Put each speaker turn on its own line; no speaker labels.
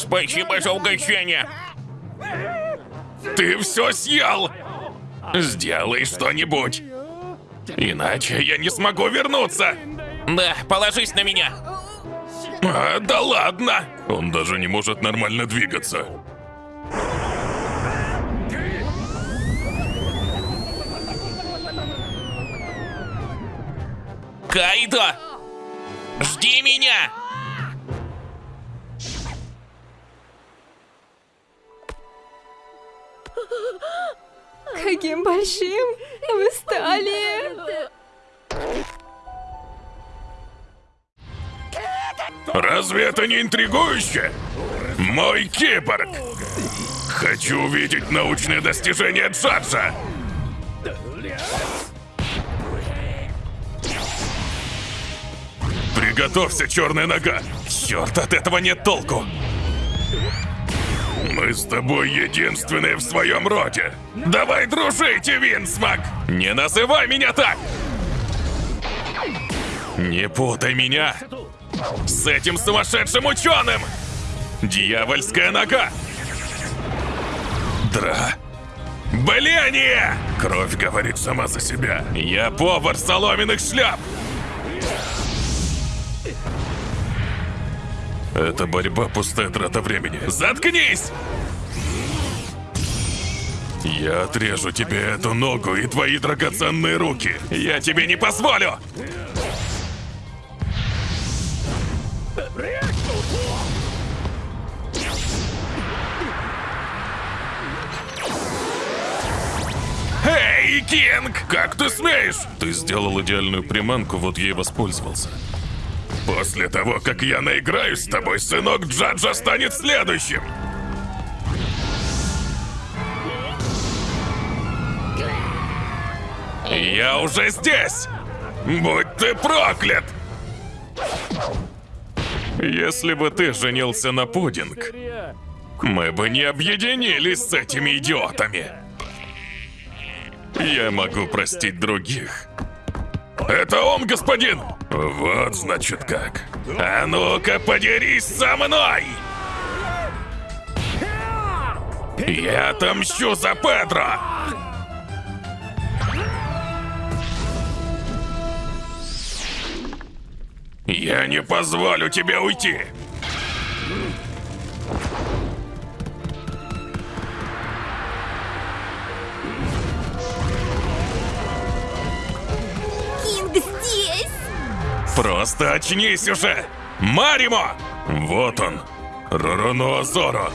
Спасибо за угощение.
Ты все съел! Сделай что-нибудь. Иначе я не смогу вернуться.
Да, положись на меня.
А, да ладно! Он даже не может нормально двигаться.
Кайдо! Жди меня!
Каким большим вы стали!
Разве это не интригующе? Мой киборг! Хочу увидеть научные достижения Джаджа! Приготовься, черная нога! Черт, от этого нет толку! Мы с тобой единственные в своем роде! Давай дружите, Винсмак! Не называй меня так! Не путай меня с этим сумасшедшим ученым! Дьявольская нога! Дра... Бление! Кровь говорит сама за себя. Я повар соломенных шляп! Это борьба пустая трата времени. Заткнись! Я отрежу тебе эту ногу и твои драгоценные руки. Я тебе не позволю! Эй, Кинг! Как ты смеешь? Ты сделал идеальную приманку, вот и воспользовался. После того, как я наиграюсь с тобой, сынок Джаджа станет следующим. Я уже здесь! Будь ты проклят! Если бы ты женился на пудинг, мы бы не объединились с этими идиотами. Я могу простить других. Это он, господин! Вот значит как. А ну-ка, подерись со мной! Я отомщу за Педро! Я не позволю тебе уйти! Просто очнись уже! Маримо! Вот он! Ророноазоро!